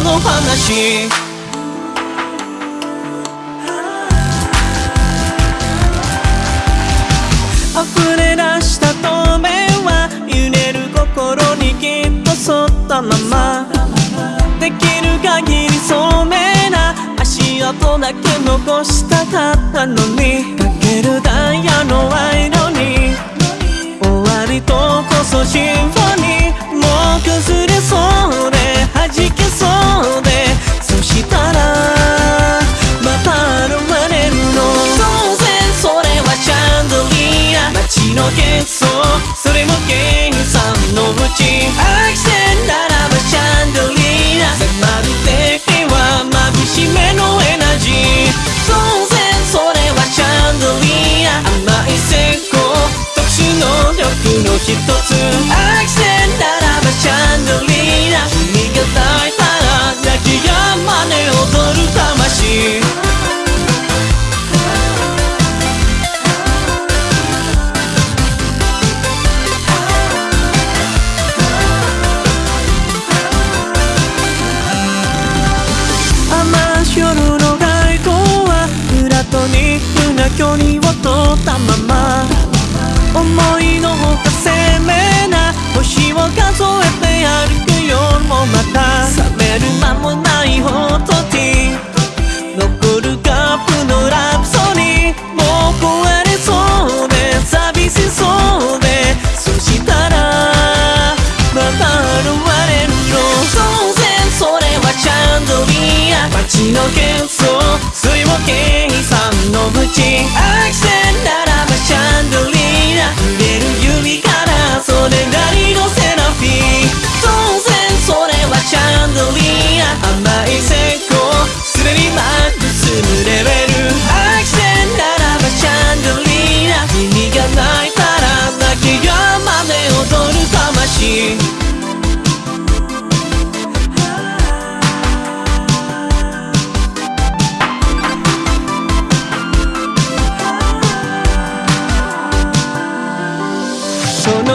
の話。溢れ出した透明は揺れる心にきっと沿ったまま。できる限り聡明な足跡だけ残したかったのに。かけるダイヤの色に。終わりとこそシンフォニー。もう崩のうちアクセンならばシャンドリーナ迫る敵は眩しめのエナジー。当然それはシャンドリーナ甘い成功特殊能力の人。距離を取ったまま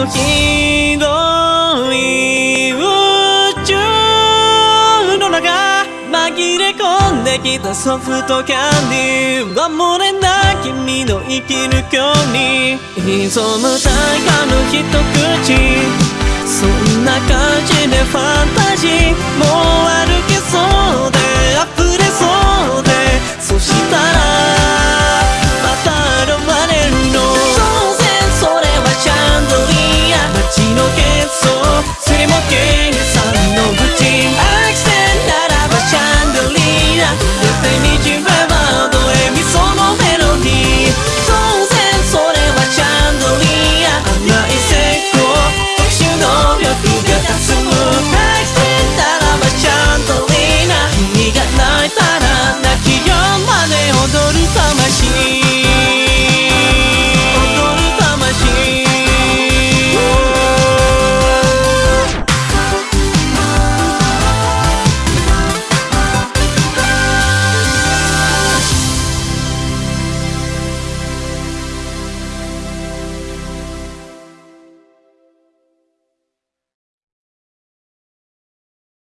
広い宇宙の中紛れ込んできたソフトキャンディー守れない君の生きる距離潜む大河の一口そんな感じでファンタジーもう歩けそうで